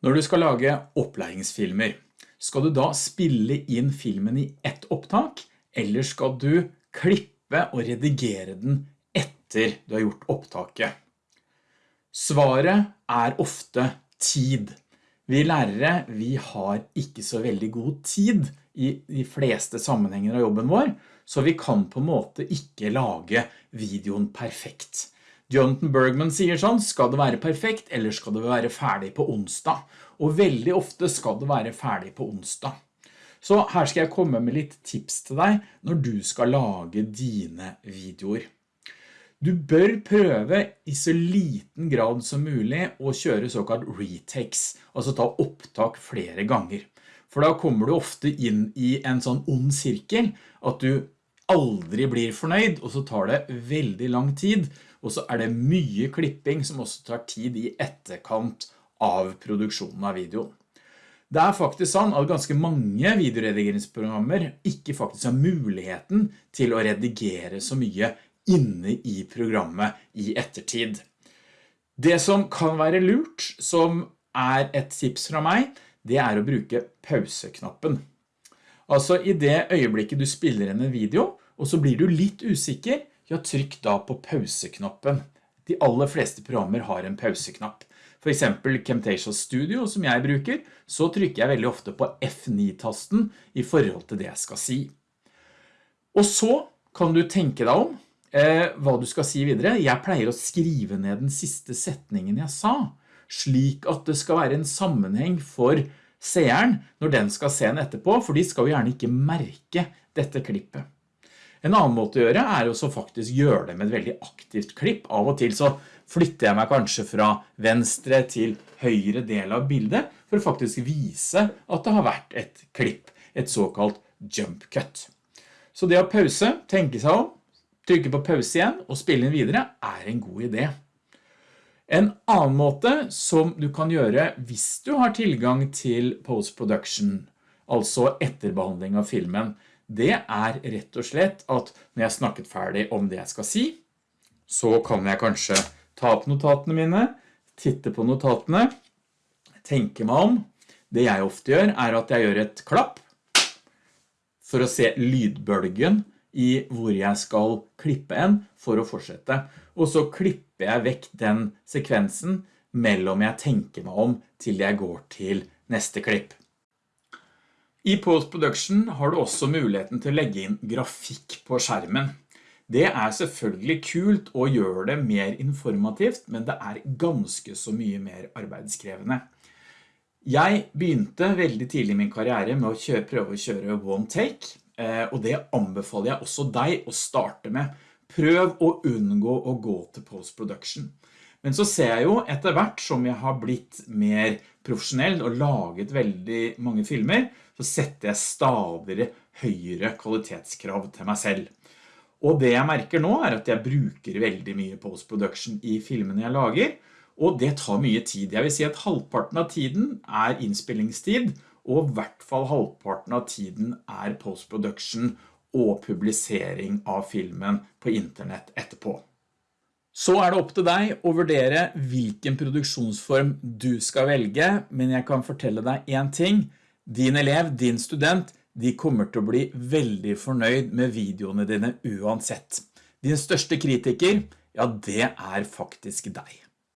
Når du skal lage opplæringsfilmer, skal du da spille inn filmen i ett opptak, eller skal du klippe og redigere den etter du har gjort opptaket? Svaret er ofte tid. Vi lærere, vi har ikke så veldig god tid i de fleste sammenhenger av jobben vår, så vi kan på en måte ikke lage videoen perfekt. Jonathan Bergman sier sånn, skal det være perfekt, eller skal det være ferdig på onsdag? Og veldig ofte skal det være ferdig på onsdag. Så her skal jeg komme med litt tips til deg når du skal lage dine videoer. Du bør prøve i så liten grad som mulig å kjøre såkalt retakes, altså ta opptak flere ganger. For da kommer du ofte inn i en sånn ond sirkel, at du aldri blir fornøyd, og så tar det veldig lang tid, og så er det mye klipping som også tar tid i etterkant av produksjonen av videoen. Det er faktisk sånn at ganske mange videoredigeringsprogrammer ikke faktisk har muligheten til å redigere så mye inne i programmet i ettertid. Det som kan være lurt, som er et tips fra meg, det er å bruke pauseknappen. Altså i det øyeblikket du spiller inn en video, og så blir du litt usikker, ja, trykk da på pauseknappen. De aller fleste programmer har en pauseknapp. For eksempel Camtasia Studio som jeg bruker, så trykker jeg veldig ofte på F9-tasten i forhold til det jeg skal si. Og så kan du tenke deg om eh, hva du skal si videre. Jeg pleier å skrive ned den siste setningen jeg sa, slik at det skal være en sammenheng for seeren når den skal se den etterpå, for de skal jo gjerne ikke merke dette klippet. En annen måte å gjøre er å faktisk gjøre det med et veldig aktivt klipp. Av og til så flytter jeg meg kanskje fra venstre til høyre del av bildet for å faktisk vise at det har vært et klipp, et såkalt jump cut. Så det å pause, tenke seg om, trykke på pause igjen og spille inn videre er en god idé. En annen måte som du kan gjøre hvis du har tilgang til post-production, altså etterbehandling av filmen, det er rett og slett at når jeg har snakket ferdig om det jeg skal si, så kan jeg kanskje ta opp notatene mine, titte på notatene, tenke meg om. Det jeg ofte gjør er at jeg gjør et klapp for å se lydbølgen i hvor jeg skal klippe en for å fortsette. Og så klipper jeg vekk den sekvensen mellom jeg tenker meg om til jeg går til neste klipp. I post-production har du også muligheten til å legge inn grafikk på skjermen. Det er selvfølgelig kult å gjøre det mer informativt, men det er ganske så mye mer arbeidskrevende. Jeg begynte veldig tidlig i min karriere med å kjøre, prøve å kjøre one take, eh, og det anbefaler jeg også deg å starte med. Prøv å unngå å gå til post-production. Men så ser jeg jo etter hvert som jeg har blitt mer profesjonell og laget veldig mange filmer, så setter jeg stadig høyere kvalitetskrav til meg selv. Og det jeg merker nå er at jeg bruker veldig mye post-production i filmene jeg lager, og det tar mye tid. Jeg vil si at halvparten av tiden er innspillingstid, og i hvert fall halvparten av tiden er post-production og publisering av filmen på internett etterpå. Så er det opp til deg å vurdere hvilken produksjonsform du skal velge, men jeg kan fortelle deg en ting. Din elev, din student, de kommer til å bli veldig fornøyd med videoene dine uansett. Din største kritiker, ja det er faktisk deg.